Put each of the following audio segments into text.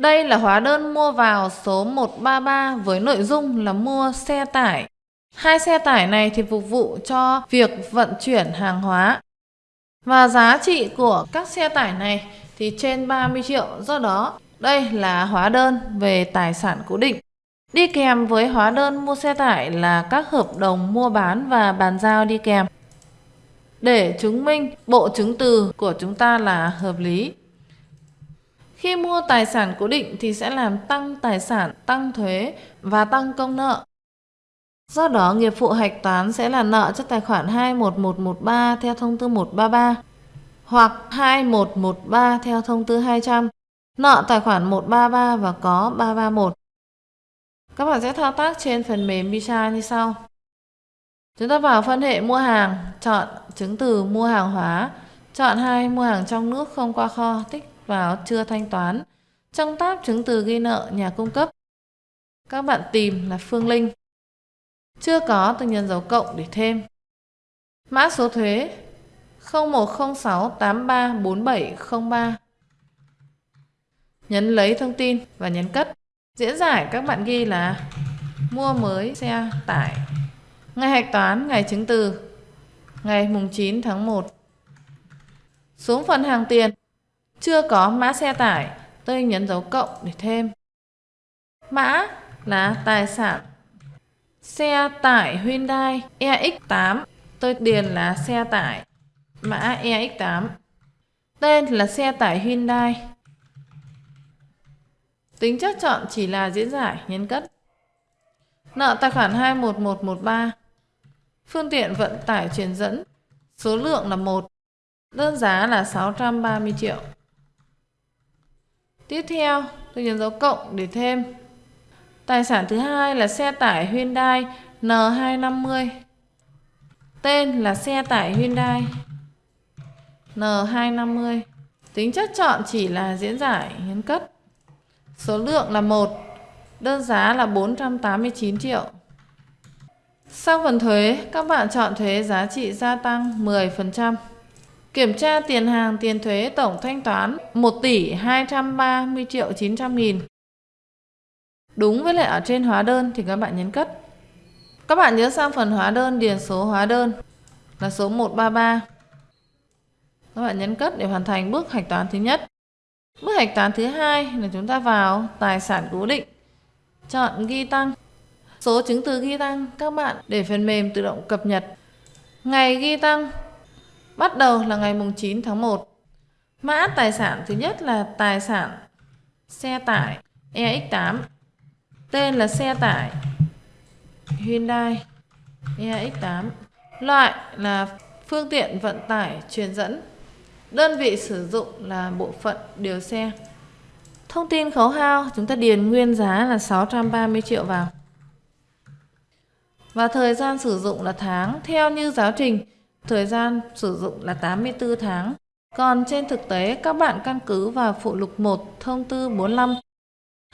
Đây là hóa đơn mua vào số 133 với nội dung là mua xe tải. Hai xe tải này thì phục vụ cho việc vận chuyển hàng hóa. Và giá trị của các xe tải này thì trên 30 triệu. Do đó, đây là hóa đơn về tài sản cố định. Đi kèm với hóa đơn mua xe tải là các hợp đồng mua bán và bàn giao đi kèm. Để chứng minh bộ chứng từ của chúng ta là hợp lý. Khi mua tài sản cố định thì sẽ làm tăng tài sản, tăng thuế và tăng công nợ. Do đó, nghiệp vụ hạch toán sẽ là nợ cho tài khoản 21113 theo thông tư 133 hoặc 2113 theo thông tư 200, nợ tài khoản 133 và có 331. Các bạn sẽ thao tác trên phần mềm Bisa như sau. Chúng ta vào phân hệ mua hàng, chọn chứng từ mua hàng hóa, chọn hai mua hàng trong nước không qua kho, tích vào chưa thanh toán. Trong tab chứng từ ghi nợ nhà cung cấp, các bạn tìm là Phương Linh. Chưa có từ nhấn dấu cộng để thêm. Mã số thuế 0106834703. Nhấn lấy thông tin và nhấn cất. Diễn giải các bạn ghi là mua mới xe tải. Ngày hạch toán, ngày chứng từ, ngày mùng 9 tháng 1. Xuống phần hàng tiền, chưa có mã xe tải, tôi nhấn dấu cộng để thêm. Mã là tài sản xe tải Hyundai EX8, tôi điền là xe tải mã EX8. Tên là xe tải Hyundai. Tính chất chọn chỉ là diễn giải, nhấn cất. Nợ tài khoản 21113. Phương tiện vận tải truyền dẫn. Số lượng là 1. Đơn giá là 630 triệu. Tiếp theo, tôi nhấn dấu cộng để thêm. Tài sản thứ hai là xe tải Hyundai N250. Tên là xe tải Hyundai N250. Tính chất chọn chỉ là diễn giải, nhấn cất. Số lượng là 1, đơn giá là 489 triệu. Sau phần thuế, các bạn chọn thuế giá trị gia tăng 10%. Kiểm tra tiền hàng, tiền thuế tổng thanh toán 1 tỷ 230 triệu 900 nghìn. Đúng với lại ở trên hóa đơn thì các bạn nhấn cất. Các bạn nhớ sang phần hóa đơn, điền số hóa đơn là số 133. Các bạn nhấn cất để hoàn thành bước hạch toán thứ nhất. Bước hạch toán thứ hai là chúng ta vào tài sản cố định. Chọn ghi tăng. Số chứng từ ghi tăng các bạn để phần mềm tự động cập nhật. Ngày ghi tăng bắt đầu là ngày mùng 9 tháng 1. Mã tài sản thứ nhất là tài sản xe tải EX8. Tên là xe tải Hyundai EX8. Loại là phương tiện vận tải truyền dẫn Đơn vị sử dụng là bộ phận điều xe. Thông tin khấu hao chúng ta điền nguyên giá là 630 triệu vào. Và thời gian sử dụng là tháng theo như giáo trình, thời gian sử dụng là 84 tháng. Còn trên thực tế các bạn căn cứ vào phụ lục 1 thông tư 45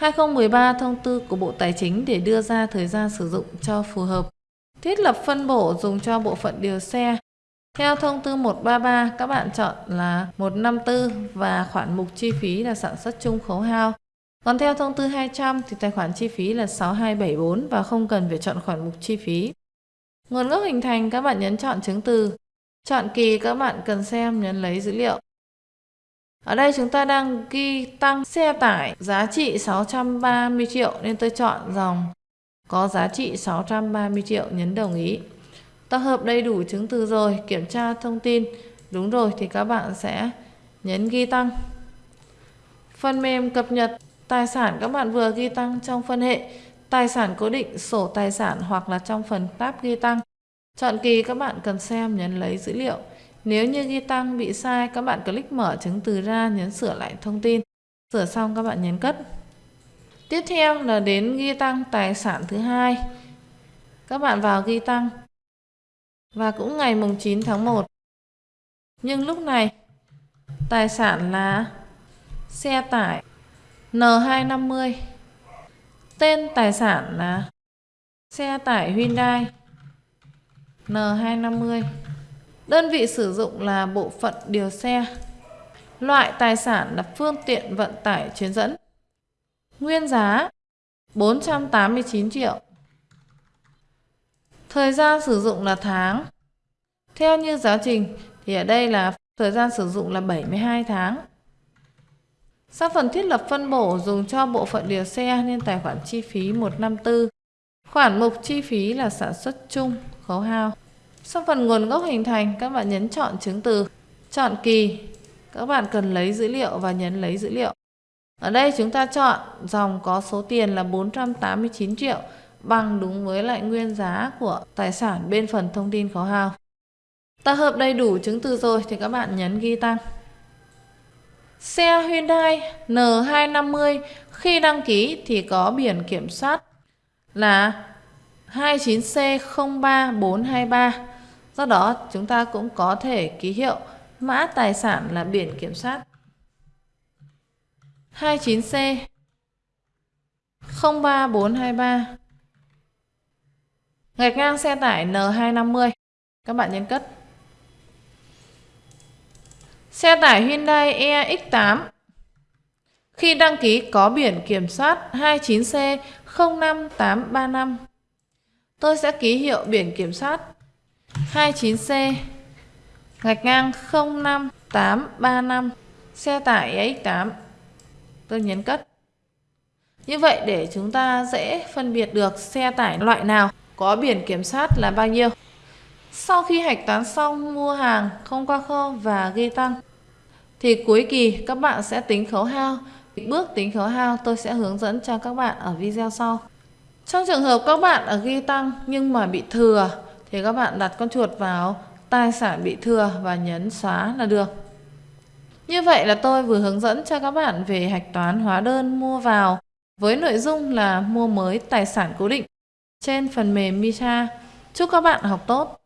2013 thông tư của Bộ Tài chính để đưa ra thời gian sử dụng cho phù hợp. Thiết lập phân bổ dùng cho bộ phận điều xe theo thông tư 133, các bạn chọn là 154 và khoản mục chi phí là sản xuất chung khấu hao. Còn theo thông tư 200 thì tài khoản chi phí là 6274 và không cần phải chọn khoản mục chi phí. Nguồn gốc hình thành các bạn nhấn chọn chứng từ. Chọn kỳ các bạn cần xem nhấn lấy dữ liệu. Ở đây chúng ta đang ghi tăng xe tải giá trị 630 triệu nên tôi chọn dòng có giá trị 630 triệu nhấn đồng ý. Tập hợp đầy đủ chứng từ rồi, kiểm tra thông tin đúng rồi thì các bạn sẽ nhấn ghi tăng. Phần mềm cập nhật tài sản các bạn vừa ghi tăng trong phân hệ tài sản cố định, sổ tài sản hoặc là trong phần tab ghi tăng. Chọn kỳ các bạn cần xem nhấn lấy dữ liệu. Nếu như ghi tăng bị sai, các bạn click mở chứng từ ra, nhấn sửa lại thông tin. Sửa xong các bạn nhấn cất. Tiếp theo là đến ghi tăng tài sản thứ hai. Các bạn vào ghi tăng và cũng ngày mùng 9 tháng 1. Nhưng lúc này, tài sản là xe tải N250. Tên tài sản là xe tải Hyundai N250. Đơn vị sử dụng là bộ phận điều xe. Loại tài sản là phương tiện vận tải chuyến dẫn. Nguyên giá 489 triệu. Thời gian sử dụng là tháng. Theo như giáo trình thì ở đây là thời gian sử dụng là 72 tháng. Sang phần thiết lập phân bổ dùng cho bộ phận điều xe nên tài khoản chi phí 154. Khoản mục chi phí là sản xuất chung, khấu hao. Sau phần nguồn gốc hình thành, các bạn nhấn chọn chứng từ, chọn kỳ. Các bạn cần lấy dữ liệu và nhấn lấy dữ liệu. Ở đây chúng ta chọn dòng có số tiền là 489 triệu bằng đúng với lại nguyên giá của tài sản bên phần thông tin khấu hao. Ta hợp đầy đủ chứng từ rồi thì các bạn nhấn ghi tăng. Xe Hyundai N250 khi đăng ký thì có biển kiểm soát là 29C03423. Do đó, chúng ta cũng có thể ký hiệu mã tài sản là biển kiểm soát. 29C 03423 Gạch ngang xe tải N250 Các bạn nhấn cất. Xe tải Hyundai EX8 khi đăng ký có biển kiểm soát 29C 05835 Tôi sẽ ký hiệu biển kiểm soát 29C Gạch ngang 05835 Xe tải X8. Tôi nhấn cất Như vậy để chúng ta dễ phân biệt được xe tải loại nào có biển kiểm soát là bao nhiêu. Sau khi hạch toán xong mua hàng không qua kho và ghi tăng, thì cuối kỳ các bạn sẽ tính khấu hao. Bước tính khấu hao tôi sẽ hướng dẫn cho các bạn ở video sau. Trong trường hợp các bạn ở ghi tăng nhưng mà bị thừa, thì các bạn đặt con chuột vào tài sản bị thừa và nhấn xóa là được. Như vậy là tôi vừa hướng dẫn cho các bạn về hạch toán hóa đơn mua vào, với nội dung là mua mới tài sản cố định trên phần mềm Misa. Chúc các bạn học tốt!